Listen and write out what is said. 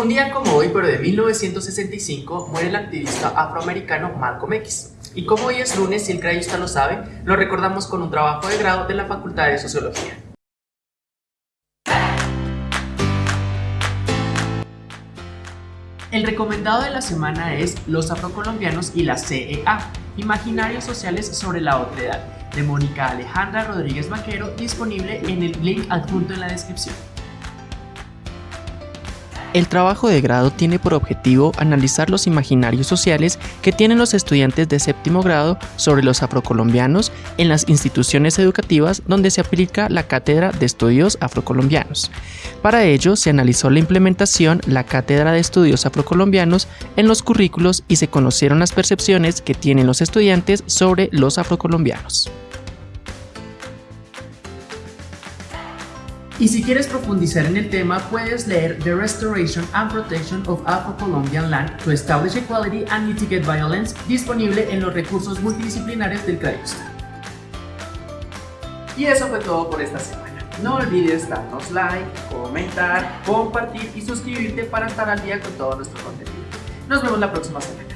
Un día como hoy, pero de 1965, muere el activista afroamericano Malcolm X. Y como hoy es lunes y el crayusta lo sabe, lo recordamos con un trabajo de grado de la Facultad de Sociología. El recomendado de la semana es Los afrocolombianos y la CEA, Imaginarios Sociales sobre la Otredad, de Mónica Alejandra Rodríguez Vaquero, disponible en el link adjunto en la descripción. El trabajo de grado tiene por objetivo analizar los imaginarios sociales que tienen los estudiantes de séptimo grado sobre los afrocolombianos en las instituciones educativas donde se aplica la Cátedra de Estudios Afrocolombianos. Para ello se analizó la implementación la Cátedra de Estudios Afrocolombianos en los currículos y se conocieron las percepciones que tienen los estudiantes sobre los afrocolombianos. Y si quieres profundizar en el tema, puedes leer The Restoration and Protection of Afro-Colombian Land to Establish Equality and Mitigate Violence, disponible en los recursos multidisciplinares del CRAIUSTA. Y eso fue todo por esta semana. No olvides darnos like, comentar, compartir y suscribirte para estar al día con todo nuestro contenido. Nos vemos la próxima semana.